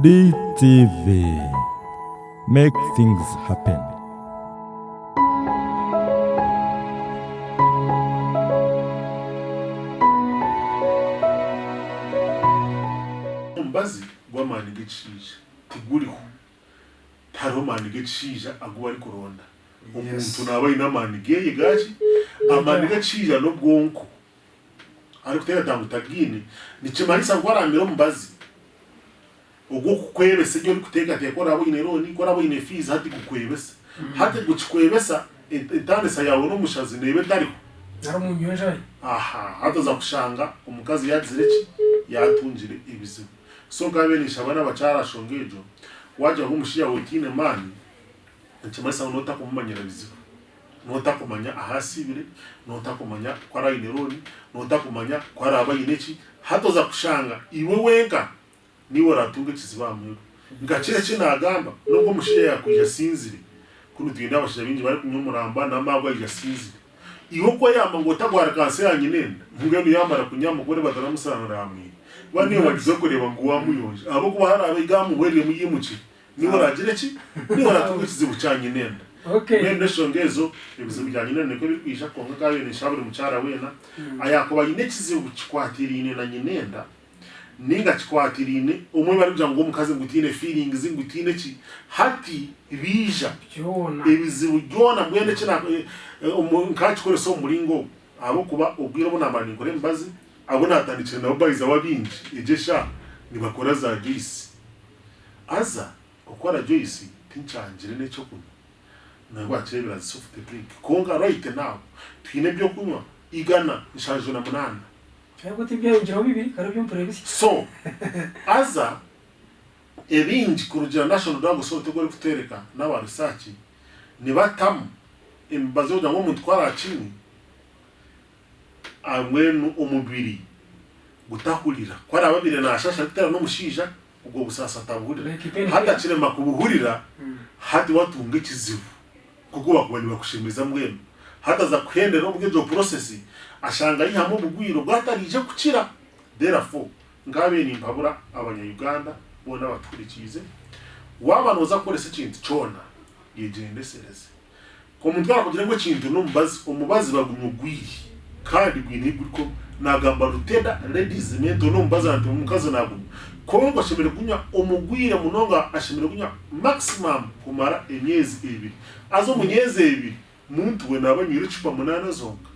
DTV Make things happen. Umubazi gw'amani g'ekiija tiguriho tariho amaani g'ekiija agu barikuronda omuntu naaba aine amani geeye gaki amaani g'ekiija n'obwonko damu tagini. tagiine nikimanyisa amiro omubazi ugu kukwebesa nyo nikuteekateeka oraaboine looni oraaboine fiizi hati kukwebesa mm-hmm. hati kukikwebesa entandisa yawe n'omushazi neeba etariho aha hatoza kushanga omukazi yagizire ki yatungire ebizibu so nkabe nisha abaana abakyara shonga egyo wajya nk'omushiya we otiine maani nikimanyisa ngu nootakumumanyira bizibu nootakumanya ahasiibire nootakumanya kwaraine looni nootakumanya kwaraaba aine ki hatoza kushanga iwe wenka niwe aratunga kizibamuyo ngakire cyo nagamba nubwo mushye yakuje sinzire kuno twinda abashije binji bari kunyumuramba namagwa ya sinzire iwo ko yamanga utagwara kanse yanyu nene ngwe yamara kunyamugore bataramusanura hamwe bane wagize kureba ngo wamuyonje abo kuba hari abigamu wereye muyimuci niwe ragire ki niwe ratunga hmm. kizibu cyanye nene Okay. Nende shongezo ibizo bijanye nene ko birikwisha konka kabene shabure mucara wena ayakoba yine kizibu kikwatira ine na nyinenda ningakikwatiriine omwe barikugira ngu omukazi ngutiine feelings ngutiine ki hati biija ebizibu byona mbwene kina nkakikoresa eh, eh, omu muringo ogu ahabwokuba obwire obu naamara ninkora emibazi abo naatandikire nabo bayizaho abingi egyo esha nibakora za joyisi aza okukora joyisi tinkyangire n'ekyokunywa nabwakirebera zi soft drink konka right now twine ebyokunywa igana nshanju na munaana ntabwo ibyahingiraho bibiri karabyo mpurabisi so aza ebindi ku rugero nashono dago so tegori kutereka n'abantu saki nibatamu embazo kugira ngo omuntu twaracini amwenu omubiri gutahurira kwari ababire nashasha bitera n'omushiija ubwo busasa atabuhurira hatakirema kubuhurira hmm. hati watunga ekizibu kuko bakubanibakushimiza mwenu hataza kuhendera obwegyo process ashanga yihamu obugwiro bwatarije kukira therefore ngabe nimpabura abanyayuganda bona batukurikize waba noza kukoresa ekintu kyona yegyendesereze omuntu arakugira ngu ekintu n'omubazi omubazi bagumya ogwiri kandi gwine iguriko nagamba ruteda ladies mento n'omubazi nanti omukazi nagumya kongo ashemereire kunywa omugwire munonga ashimira kunya maximum kumara emyezi ebiri aza omu myezi ebiri muntu we naba nyiri icupa munana zonga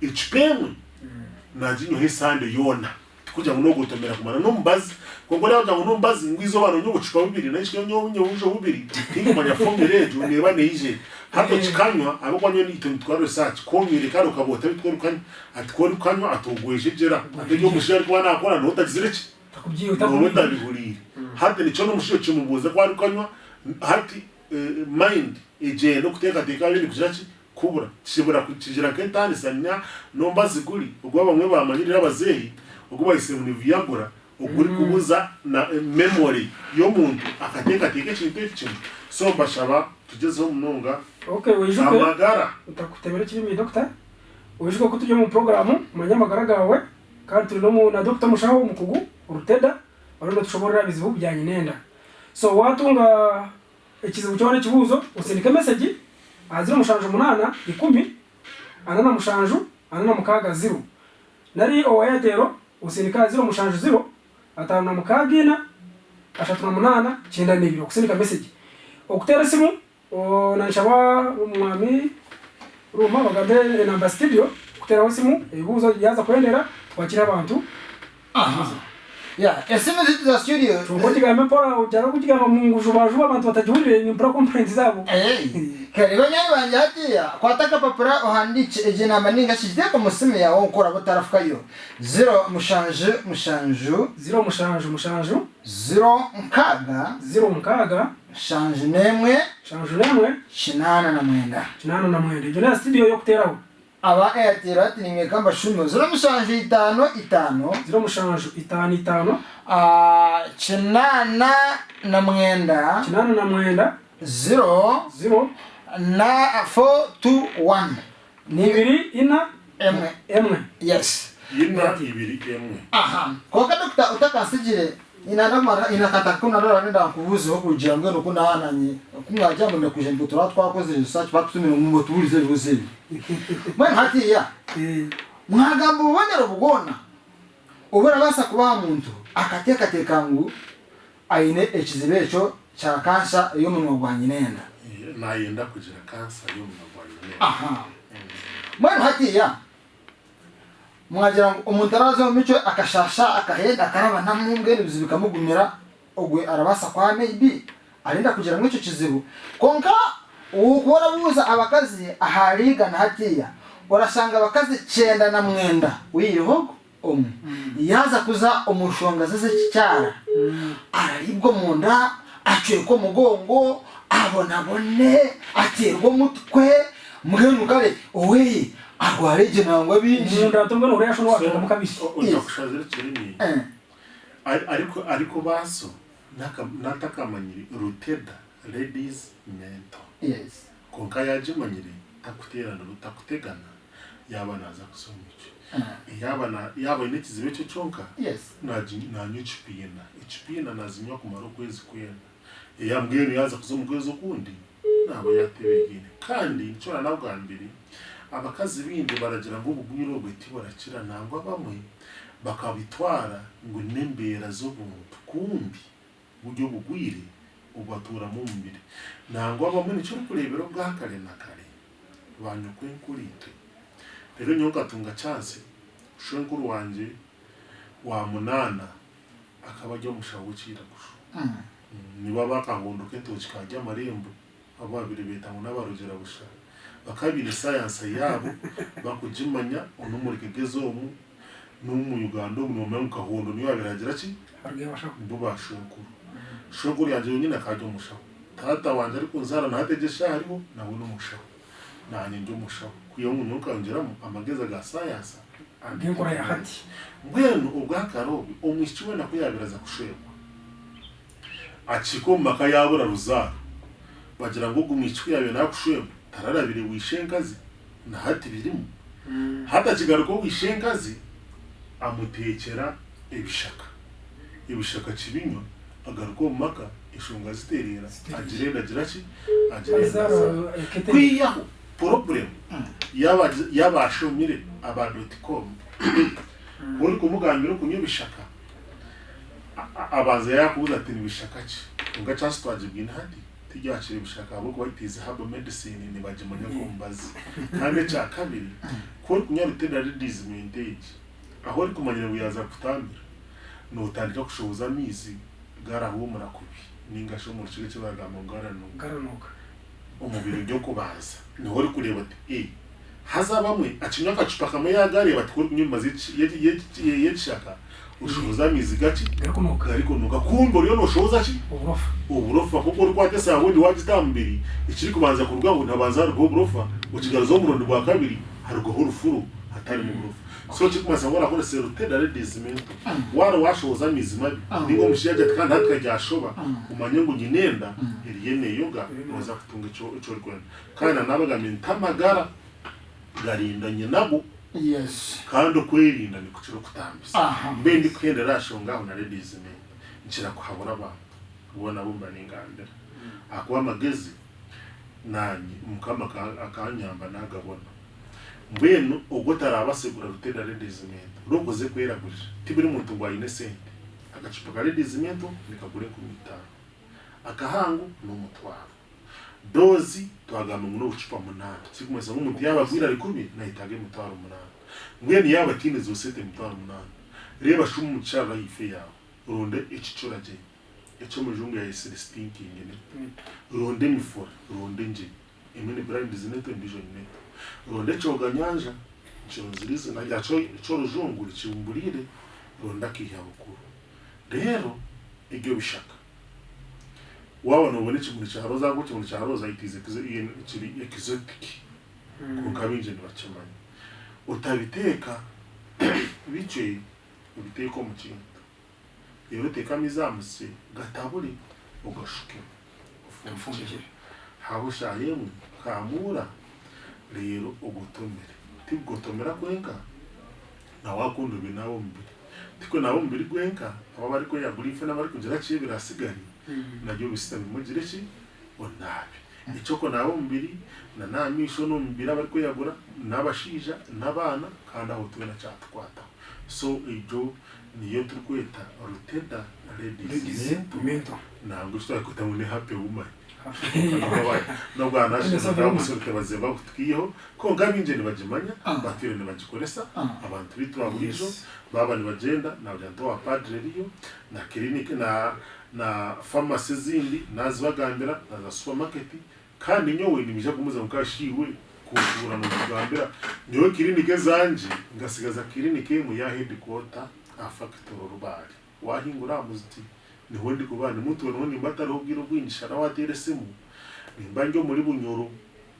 icupa emwe mm. najinyoha esande yona kugira ngo nogotomera kumara numbazi kongo leo jangu numbazi ngwizo bano nyo gucupa bibiri na nyo nyo ujo bibiri kingo manya fonge rejo neba neije hato chikanywa mm. abo kwanyo ni ito nitwaro research kongere karo kabota bitwaro kanywa atikoro kanywa atogweje jera atejo mushira kwa na akora no tazireke takubyiye utabihurire mm. hato nico no mushiro cyo mubuza kwa rukanywa hati eh, mind ijenda okuteekateeka abindi kugira ki kubura kibura kigira nk'entandisanya nomba ziguri ogwo abamwe bamanyirira abazeeyi ogwo bayise mu viyagura oguri mm. kubuza na eh, memory y'omuntu akateekateeka ekintu ekimwe so bashaba tugezeho munonga amagara utakutebera ekirimi dokita oyijuka ko turi omu porogaramu manye amagara gawe kandi turi nomu na dokita mushaho omukugu oruteda orindo tushoborera ebizibu byanyenenda so watunga ekizibu kyona ekibuuzo osindika emeseji aziro omushanju munaana ikumi ana na mushanju ana na mukaaga ziro nari owa eteero osindika aziro omushanju ziro ataano na mukaaga ina ashatu na munaana kyenda nibiri okusindika emeseji okuteera esimu nanshaba omwami ruma bagambe enamba studio okuteeraho esimu ebibuuzo yaza kwendera twakire abantu yeah yasimeze tuza studio tukutigame mpora uchara kutigama mungu juba juba abantu batajuhurire ni mpora complaints zabo eh kare banyari banje hatiya kwataka papura ohandiche ejina maninga shijeko musime ya onkora butarafukayo zero mushanje mushanju zero mushanju mushanju zero nkaga zero nkaga shanje nemwe shanje nemwe chinana na mwenda chinana na mwenda ijona studio yo kuteraho aba eyateri batiri mwe kamba shunu zero mushanje itano itano zero mushanje itano itano ah, cinana na mwenda cinana na mwenda zero zero na four two one ni ibiri ina emwe emwe yes ina ibiri emwe aha kuwa kadokita utakansigire inanamara inakata kuna rora nenda kubuze ho kugira ngo kuna ananye kumwajya mu mekuje ngo tura twakoze research batumira mu tuburize ruzi mwe hati ya eh. mwagambo bubonera bugona ubura basa kuba muntu akateka tekangu aine ekizibecho cha kansa yo mu ngwanyi nenda eh, na yenda kugira kansa yo mu ngwanyi nenda aha mwe hati ya mwagira ngo umuntu arazi mico akashasha akahenda akaraba nta mwumbwe n'ibizu bikamugumira ubwo arabasa kwa maybe arinda kugira muri icyo kizibu konka ukora buza abakazi ahariga na hatiya urasanga abakazi cyenda na mwenda wirihogo umwe mm. yaza kuza umushonga zize cyara mm. araribwo mu nda acuye ko mugongo abona abone aterwa umutwe mweru kare owe waregenangwa binshi umuntu atubwira ngo urashobora wakanda mukabisi ujya gushaka urukirimi eh. ariko ariko baso natakamanyiri ruteda ladies mento konka yajimanyiri akuterana rutakutegana yaba naza kusoma icyo eh. yaba ine cyo cyonka nanyu icipina icipina nazinywa kumara ukwezi kwenda yambwiye yaza kusoma ukwezi ukundi ntabwo yatebegene kandi nshobora na bwa mbere abakazi bindi baragira ngo ubugwiro bwite burakira nangwa bamwe bakabitwara ngo nembera zo buntu kumbi buryo bugwire ubatura mu mubiri nangwa bamwe nicyo kurebera bwa kare na kare banyukwe nkurite rero nyokatunga chance ushenkuru wanje wa munana akaba ajya mushawukira gusho hmm. niba bakangunduke ntukikajya amarembo abo babiri bita ngo n'abarugera bushaka bakabire sayanse yabo bakujimanya onomureke gezomu n'umu Uganda omu nomera mu kahondo niyo abiragira ki bo bashokuru shokuru yanje nyine akaje umushaho tata wanje ariko nzara nategesha hariho nawe n'umushaho nanye ndi umushaho kuyo mu nyuka amageza ga sayanse angekora yahati bwenu ubwakarobi omwishiwe nakuyabiraza kushekwa achiko maka yabura ruzaro bagira ngo gumwichwe yabe nakushwemwa ntararabire wishe nkazi ntahati birimo hmm. hatakigaruka wishe nkazi amutekera ibishaka ibishaka kibinywa agaruka maka ishunga ziterera agirenda agira ki agirenda eh, kwiyaho porobulemu hmm. y'abashomire aba dotikomu uri hmm. kumugambira kunywa ibishaka abanza yakubuza ati ni ibishaka ki unga cyasitwaje bw'intihati tujyashire bishaka abo kubatiza haba medicine ni mu nyagombazi kandi cha kabiri ko kunyarutera disease mintage aho ari kumanyira buyaza kutambira notandika kushoboza amizi garahumura kubi ningasho mu kigo cy'abagamba garanuka umubiri ujya kubaza niho uri kureba ati eh haza acinya agacupa kamwe yagareba ati ko nyuma ushoza miziga ki garikonoka garikonoka kumbo ryo noshoza chi uburofa uburofa kuko uri kwatesa yawe ndi wagitambiri ikiri kubanza kuruga ngo ntabanza rugo uburofa ukigaruza umurundo wa kabiri harugo urufuru hatari mu burofa so kikumaza ngo rakore serutera redizimento mm. waro washoza mizima mm. niwo mushiyaje kandi hatakajyashoba mm. umanye ngo nyinenda yene yoga noza kutunga ico ico rwanda kandi nabagamenye tamagara garindanye nabo yes kandi kwirinda ni kucira kutambisa mbe ndi kwende rashonga na ladies me nchira kuhabura ba ubona bumba ni ngandira mm. akwa magezi nanyi mukama akanyamba nagabona mbenu ogotara abasegura rutenda ladies me rokoze kweragurira tibiri muntu gwa innocent agacipa ka ladies me to nikagure kumita akahangu no mutwaro dozi twagamba ngo n'ubucupa munani sikumesa nk'umuntu yabagwira ari kumi nahitage mutwara umunani ngwene yaba tinde zosete mutwara umunani reba shumu mucara yife yawe ronde icicura je eco mujungu ya Celestin kingene ronde mifora ronde nje imene brand zineto ndijo nyine ronde coga nyanja nciro na yaco ico rujungu ricimburire ronda kihya rero ibyo bishaka waba nobona ekimuli kyaroza ku kimuli kyaroza kiri exotic kuruka binje ntibakimanye utabiteka bice ubiteka omukintu rero utekamo izamuse gatabuli ugashuke ufungije haba ushayemu kamura rero ugutumire tigutumira kwenka nawakundu binabo mbiri tiko nabo mbiri gwenka aba bari kweyagurife n'abari kugira kiye birasigaye najya ubusitani mugire ki ngo nabi icyoko nabo na nta misho no mubiri abari kuyagura n'abashija n'abana kandi aho tuwe na cyatwata so ibyo niyo turi kwita ruteda ladies ntabwo ushobora kwita ngo ni happy woman nubwo ahantu hashize abamusore baze bagutwiyeho ko ngabinje ntibagimanya abatire ah. ntibagikoresa ah. abantu bitwa burijo baba bagenda na byanto wa padre riyo na kirinike na na famasi zindi nazibagambira na za supermarket kandi nyowe nimisha kumuza mukashiwe kuvura no kugambira nyowe kirinike zanje ngasigaza kirinike mu ya headquarter afactor rubari wahingura muziti ni wendi kubana mtu wanoni mbatara ubwiro bwinshara watere simu nimba njyo muri bunyoro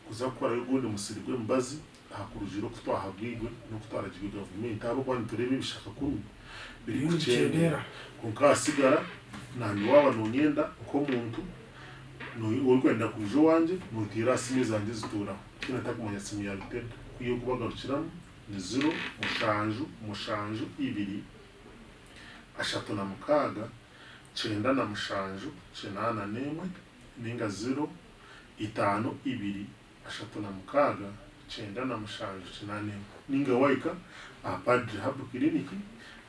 kuzakora yugundi musirigwe mbazi hakurujiro kutwahabwirwe no kutwarajwe government abo kwani turebe bishaka kumi biri kugendera kunkasigarara nanhu wava nonyenda komuntu uri kuenda kuzho wanje nodira simi zanje zitora china takumanya simu ya ripeta uye kuvagarukiramu nezero mushanju mushanju iviri ashatu namukaga chenda namushanju chinana nemwe nenga zero itano iviri ashatu namukaga chenda namushanju chinana nemwe ninga waika apadri hub kliniki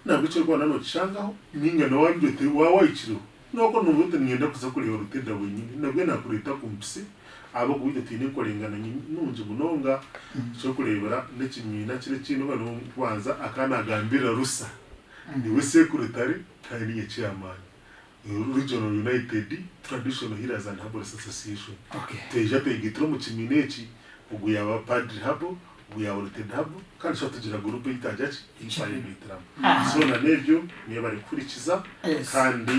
nambĩkyo rwana no changa ning'ana wanjwete wawaikirwe noko nobwete ning'enda kuza kureeba orutenda bwenyini nabwe nakureta kumpisi aba kubuite twine enkorengana nungi munonga ekyokureebera n'ekinyina kiri kiine oba nokubanza akanagambira rusa niwe sekuru tare kandi niye chairman regional united traditional healers and herbal association okay. teija toigitira omu kimina eki ogu yaba padri habo buyaboneka ntabwo kandi ushobora kugira gurupe yitangira ati imfaye so na nebyo niyo bari gukurikiza kandi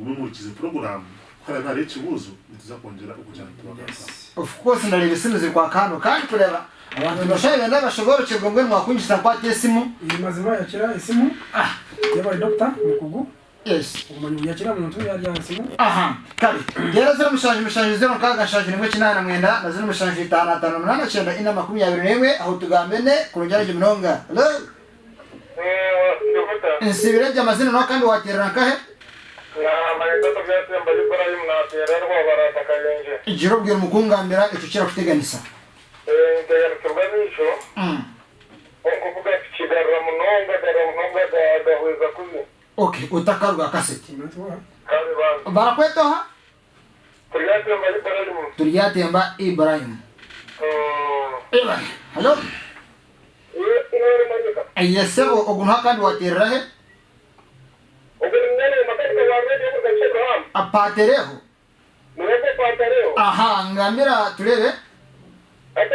mumurikize porogaramu kubera nta rero ikibuzo ntituza kongera ukujyana tubagaruka of course ndareba isimu ziri kwaka hano kandi kureba abantu bashaje benda bashobora ngo mwakwinjiza kwa tesimu iyi mazima yakira isimu ah. y'abari dogita mu kugu rero zino mishanju mishanju zero nkaga shanju nimwe kinana mwenda na zino mishanju itanu atanu munani cyenda ine makumyabiri n'imwe aho tugambe ne ku rujyana munonga eh, nsibire jya amazina nawe kandi watererana kahe igira ubwira umukungambira icyo kirakuteganisa eh, ndegarukirwa n'icyo ni mm. ukuvuga kigarura munonga garura munonga gahweza kuzi okay otakaruga kaseti barakwetoha turiyatemba ibrahim oh. ayesebo ogunha kandi watererahe apatereho aha ngambira turebe ati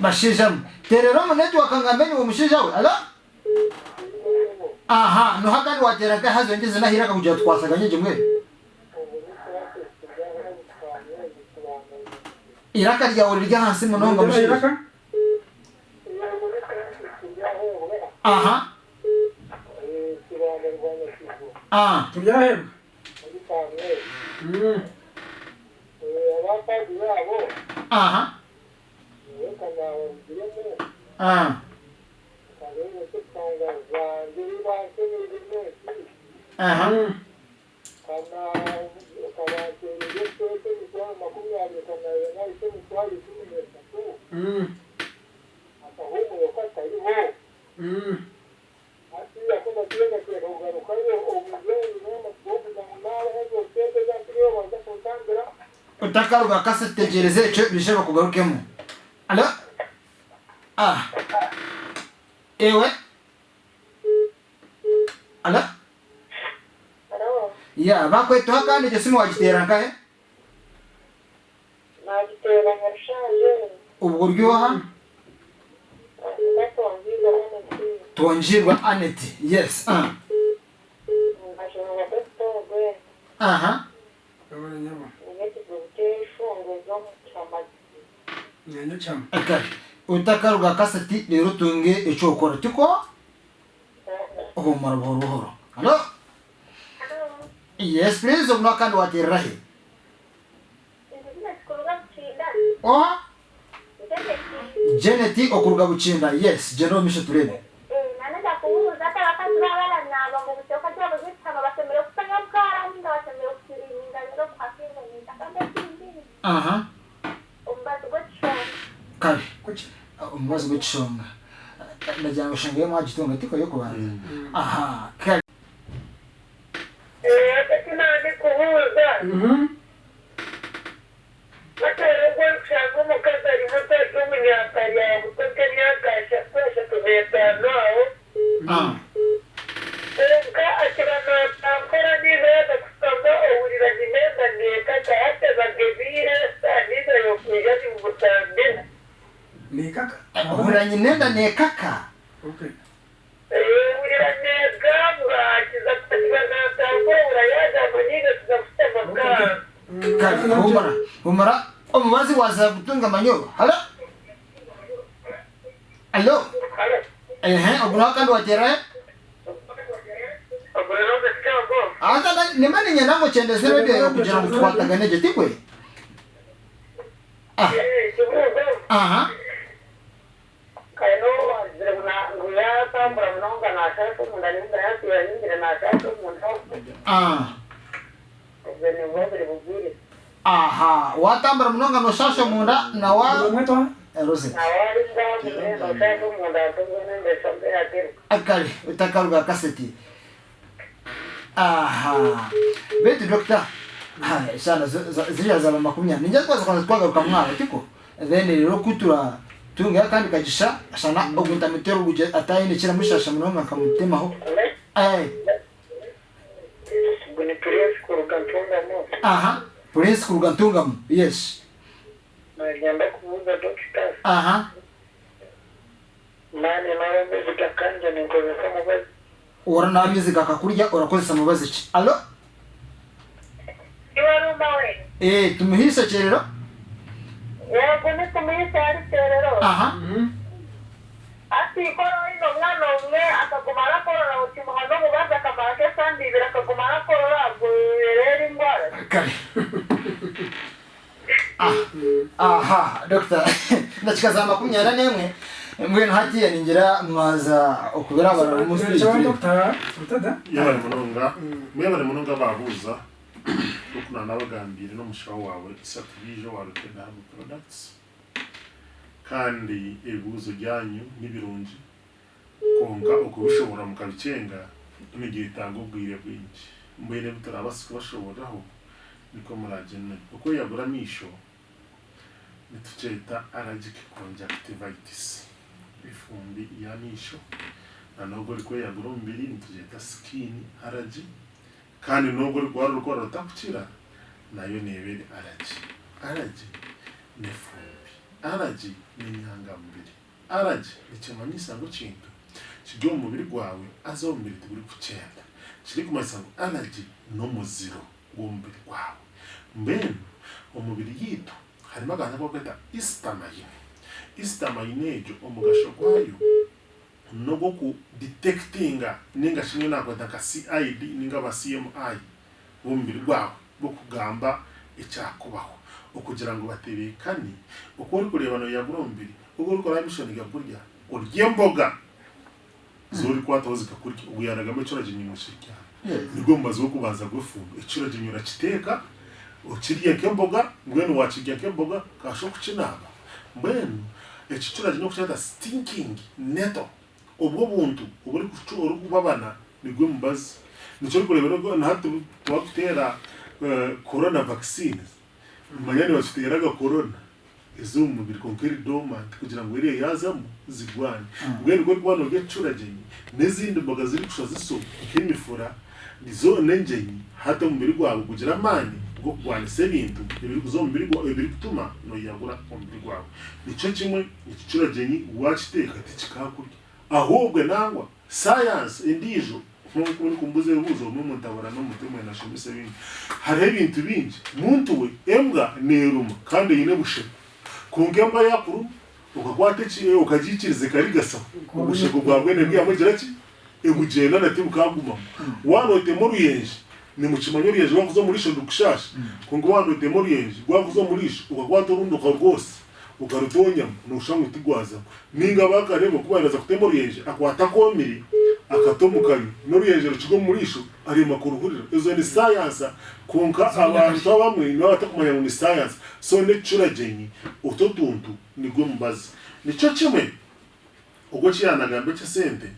bashijamu terero muneti wakangamenye uwo mushisha we alo aha no hagari wateraga hazongeze nahiraga kugira twasaga nyinshi mwe iraka ryawe rirya hasi munonga mushisha aha ah tubyahembwa aha कर रहा हूँ हाँ अहम Mm. Mm. utakaruka kase tegereze icyo bishoboka kugarukemo Allo ah ewe allo ya bakwetuha kandi icyo simu wagitera ngahe nagitera nka rushaje ubwo uryoha tonjirwa aneti yes aha utakaruga kaseti rero tunge icyo ukora tiko humura buhoro buhoro hano yes please umwe kandi waterera he oha jeneti okuruga bucinda yes jeno misho turebe uh -huh kare umubazi ah, w'icunga ndagira ngo ushange yo yo kubanza mm. aha halo halo eh obrolan kan Obrolan Ata na ni mani mana mo chende sero de yo kujira mtu kwa tagane jeti kwe. Ah. Aha. Kaino zirna guya ta bramno kana sa to munda ni dra tu Ah. Ah. Ah. Ah. Ah. Ah. aha watambara munonga noshasha munda na wa rose akali utakaruga kaseti aha beti dokta haya shana ziriya zaba makumya ninja kwa kwa kwa kama mwaba tiko then rero kutura tunga kani kajisha shana mm-hmm. ogunta mitero buje atayine kira mushasha munonga ho. eh Aha. Prince Kurugantungam, yes. Bagenda kuvuga Dr. Aha. Nani narabivuga kandi ninkozesa mubazi. Ora nabivuga akakurya urakozesa mubazi ki? Allo? Iwaruma we. Eh, tumuhise cyerero? Yego, tumuhise ari cyerero. Aha. Mhm. Ati koro nyine umwana umwe akaguma arakorora ukimuha n'umubaza akamaro ke kandi ibiri akaguma arakorora ubwo biberera indwara aha dogita ndacika makumyabiri n'imwe mbwe ntagiye ningira mwaza okubera abantu musije utada yabari munonga mbwe bari munonga bahuza ukuna nabagambire no mushaho wawe satubijo warutenda products kandi ebuzo janyu nibirungi konka ukaba ushobora mu kabicenga no mu gihe itanga ubwire bwinshi mbere bitarabasika bashoboraho niko muragenewe uko yagura misho nitucyita allergic conjunctivitis ifumbi ya misho na nubwo riko yagura umubiri nitucyita skin allergy kandi nubwo rwari urwara rutakukira nayo ni ibere allergy ni ifumbi allergy ni inyangamubiri allergy ni kimanyisa gucinga kijya mu mubiri gwawe azaho mu iri ku cyenda kiri ku masango aragi n'umuziro w'umubiri gwawe mbene umubiri yitwa harimo akantu ko kwita isitamayine isitamayine ejo omugasho gwayo nogo kudetekitinga ninga shimwe nakweta nka cid ninga ba cmi w'umubiri gwawe bwo kugamba icyakubaho kugira ngo baterekane uko uri kureba no uko uri kureba mishoni gakurya urye imboga Mm. zori kwataho zikakurya uyaragamo ekiragye nyimukirya nibwo mubazi wo kubanza gwefunga ekiragye nyurakiteeka okirye nk'emboga mbwenu wakirya nk'emboga kasha okukinaaba mbwenu eki kiragye n'okukyeta stinking neto obwo buntu oburikubabana nibwe mubazi nikyo rikureebera naha tubakuteera eh, corona vaccines manya nibatuteeraga corona ezo mu mubiri konkeri kugira ngo iriya yazamo zigwane ah. ubwene bwo rwano rw'icurageni n'izindi mboga ziri gusha zisoba nk'imifura nizo nengenyi hata mu mubiri kugira amani bwo kurwanya sebintu ibiri kuzo umubiri mubiri gwawe ibiri gutuma noyagura mu mubiri gwawe nico kimwe ikicuragenyi waciteka ati kikakurya ahubwo nangwa science indijo nkuko uri kumbuze ubuzo mu mutabara no na shumise bingi hariho ibintu bingi muntu we embwa neruma kandi yine bushema kungemba yakuru ukakwata ki ukagikiriza karigasa ubushego bwa bwene bwiyamugera ki egugenda nati bukaguma wanotemo oruyenje nimukimanyi oruyenje gwakuza omurisho rukushasha kunga wanotemo oruyenje gwakuza omurisho ukakwata orundoka rwose ukarutonyamu noshanga tigwazaho ninga bakareba kuba yaraza kutema oruyenje akwata akomire akatomukayo n'oruyenje rukigwa ari makuru huriro izo ni science kunka abantu bamwe niba batakumanya ngo ni science so ne necuragenyi uto tuntu nigwe mubazi nico kimwe ubwo kiranagambo cy'esente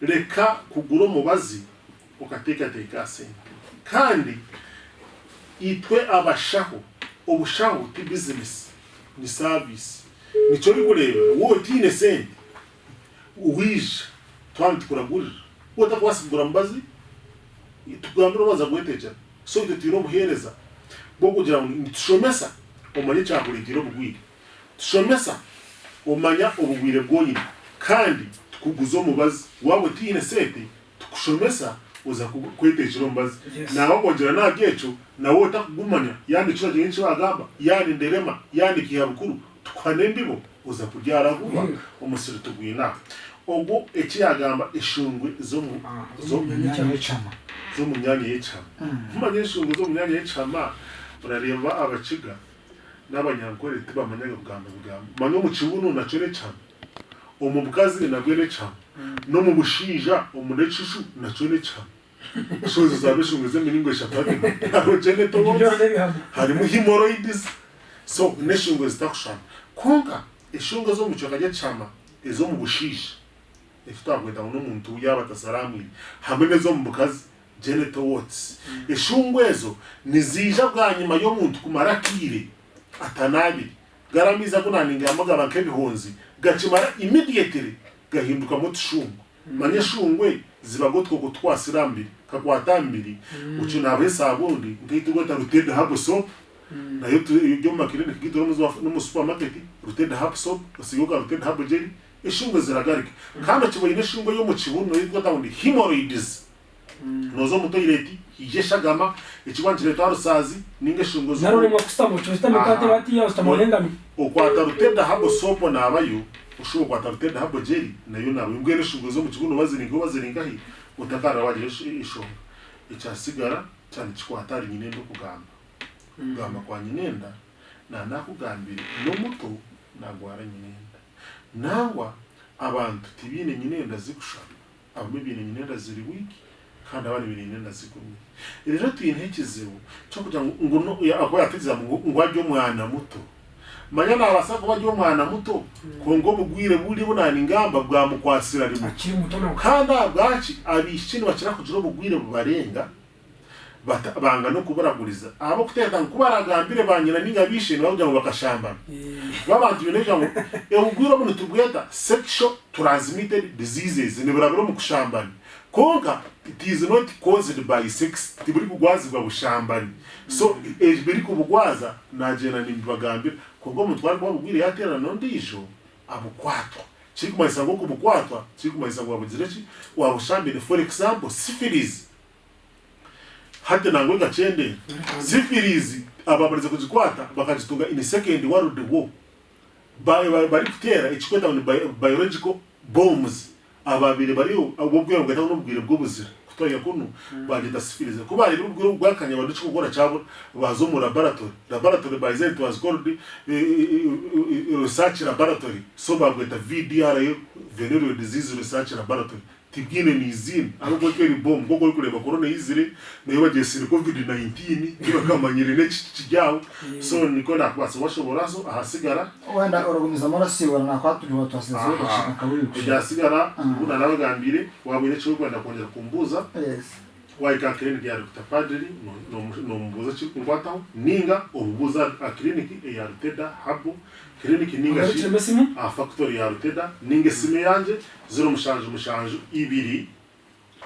reka kugura ukateka teka sente kandi itwe abashaho ubushaho ti business ni service nico bikureba wowe utine sente uwije twandi tukuragurira wo utakwasi mbazi tugambira baza guhetekyera so tiro itwe tuyina obuheereza bw'okugira ngu nitushomesa omanye ekyakureetera bugwire tushomesa omanya obugwire bwonyine kandi tukuguzo mubazi waaba tine sete tukushomesa oza kwetekyera omubazi naawe obwogira naga ekyo nawe yani chira kiragire wagaba yani nderema yani kihabukuru tukuhana embibo oza kubyara vuba mm. omusiri ubu ekiyagamba eshungwe zo mu ah, myanya y'ecama ah. kumanya eshungwe zo mu myanya y'ecama urareba abakiga n'abanyagore tibamanyaga kugamba bugamba manye omu kibuno nakyo n'ecama omu bukazi nabwe n'ecama hmm. n'omu bushinja omu n'ekishu nakyo n'ecama shozi zabe eshungwe z'emiringo eshatu hariho genetobosi harimu hemoroidizi so n'eshungwe zitakushana konka eshunga zo mu kyoka ry'ecama ez'omu bushiisha ekitwakweta ngu n'omuntu yaabatasa aramwine hamwe n'ez'omu bukazi genital warts mm. eshungu ezo niziija bwanyima y'omuntu kumara akiire atanaabire garamiza kunaningiramu gaba nk'ebihonzi gakimara immediately gahindukamu otushungu manya mm. eshungwe zibaga otwoko twasira mbiri kakwata mbiri okyo mm. naaba esaabundi nkaiturweta ruted hapsop nayo ryo mu makiriniki gitu nomu supermarket ruted hapsop osigoka ruted hapjeri ishingwe ziragarika kandi akiboye n'ishingwe yo mu kibuno yitwa dawuni himoroyidizi mm. ntuzo muto yireti igeshagama ikigwanjire cya rusazi n'ingashingwe z'ubu ntarurimo kusita mu cyo zitamu kandi bati yawe zitamu urengami ukwata rutenda habo sopo nabayo ushobora kwata rutenda habo jeri nayo nawe mbwe n'ishingwe zo mu kibuno baziringa baziringa he utakara wagira ishonga icyasigara cyane kikwata hari nyine no kugamba mm. kugamba kwa nyine nda nta nakugambire no muto ntabwo waranye nyine nangwa abantu tibiine nyinenda zikushana abamu biine nyinenda ziri wiiki kandi abandi biine nyinenda zikumire rero tuyineho ekizibu kyokugira ngo yatekereza ngo ajye umwana muto manya nabasa kuba ajye umwana muto mm. ngo ngo mugwire buri bunani ingamba bwamukwasira rimwe kandi abwaki abishinwa kirakugira ubugwire bubarenga banga no kubaraguriza abo kutekana kubaragambire banyina ninga bishimye bavuga ngo bakashambana eh. babantu bineje ngo ehugura bunu tubweta sexual transmitted diseases ni burabiro mu kushambana konka it is not caused by sex tiburi kugwazi bwa bushambani so mm. eje eh, biri kubugwaza najena nimbagambira kubwo mu twari babugwire yatera nondijo abukwatwa chiri kumaisa ngo kubukwatwa chiri kumaisa ngo abugire chi wabushambire for example syphilis hati nangwenga chendera chende zifirizi barize kuzikwata bakazitunga in second world war bari kutera ikikweta ngo biological bombs ababiri bari ububwira bwahita n'ubwire bw'ubuzira kutoya kuno mm. bagenda sifirize kuba ari ubwire bwakanya baduce gukora cyabo bazo mu laboratory laboratory by Zent was called eh, eh, eh, research laboratory so bagweta VDR venereal disease research laboratory tigine ni ariko ke ni bom ngo kuri ba corona izire na nayo bagesire covid 19 kibakamanyire ne kijyaho so niko nakwase washobora so ahasigara wanda orogumiza marasiwe na kwa kwaturi watu asize bashaka kaburi kujasigara una nabagambire wabire cyo kwenda kongera kumbuza yes waika clinic ya Dr. Padri nombuza no, no, ngwata ninga obubuza a clinic e ya Ruteda habo clinic ninga shi a factory ya Ruteda ninge sime yanje zero mushanju mushanju ibiri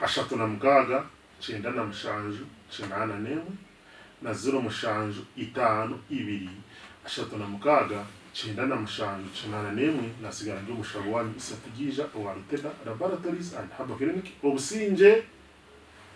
ashatu na mugaga chenda na mushanju chinana newe na zero mushanju itano ibiri ashatu na mugaga chenda na mushanju chinana newe na ndi umushabo wanyu isatigija wa Ruteda Laboratories and Habo Clinic obusinje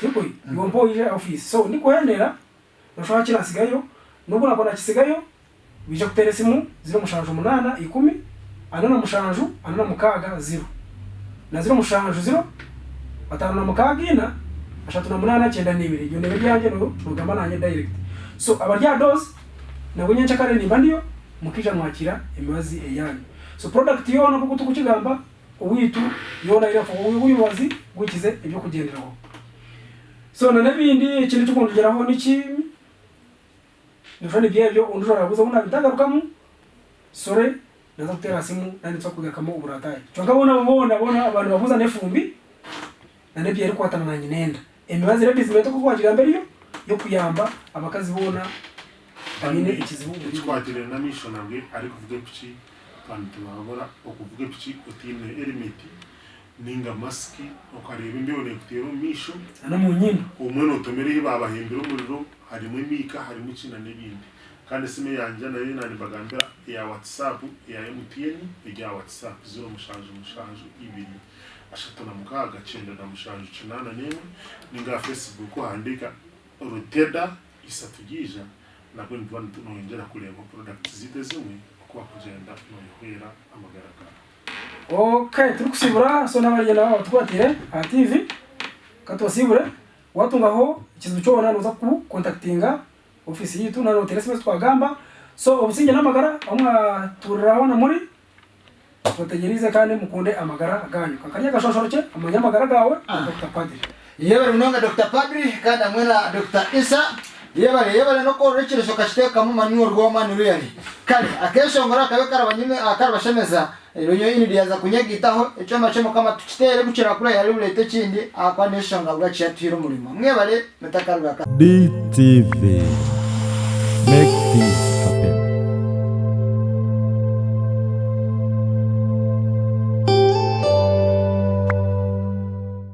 tiko yomboire office so ni nikwendeera noshobora kira asigayo nubwo nakona kisigayo bija kuteera esimu ziri omushanju munaana ikumi ana na mushanju ana na mukaaga ziro na ziro mushanju ziro ataano na mukaaga ina ashatu na munaana kyenda n'ibiri iryo nebe ryangye nogamba nanye direct so abarya dose nabwo nyenca kare nimba ndiyo mukija mwakira emibazi eyanyu so product yona uwitu yona tukukigamba owiitu yoona irafa owibazi gwikize ebyokugenderaho so none ikintu cyo kungeraho niki nivyo byebyo undushobora kuza muna bitangarukamo sore naza gutera simu nandi kugakamo uburataye cyo ngabona bona bona abantu bavuza nefumbi nande byeri kwatana na nyinenda emibazi re bizime to kukwagira mbere yo yo kuyamba abakazi bona banyine ikizibu kwatire na mission ari kuvuga pici kandi tubabora okuvuga pici utine elimiti ninga masiki ukareba imbeho yakutera omumaisho nomunyina omwene otomereho babahembera omuriro harimu emiika harimu kina nibindi kandi na yina ni bagambira ya whatsapp ya mtn egya whatsapp zero mushanje mushanje ibiri ashatu na mukaga cyenda na mushanje kinana n'emwe ninga facebook handika ruteda isatugija na isatugiija nabwo nituba noyongera kureeba products zite zimwe kwa okuba kugyenda noyehwera amagara gawe okay turikusibura so n'abagenda baba batwatire aha tv katubasibure watungaho ikizibu cyobona nuza contactinga ofisi yitu na notere SMS gamba. so obusinge namagara omwa turabona muri bategereze kandi mukunde amagara ganyu kakarya gashoshoke amanya amagara gawe ah. Dr. Padri yebere munonga Dr. Padri kandi amwe na Dr. Isa yebare yebare no korora ikiresho kashiteka mu manyu rwo manyu yari kare akesho ngora kabe karabanyine akarabashemeza rero nyine riyaza kunyagitaho icyo amacemo kama tukitere gukira kuri hari burete kindi akwa nation ngabwa cyatuye umurimo mwe bare metakarwa DTV Make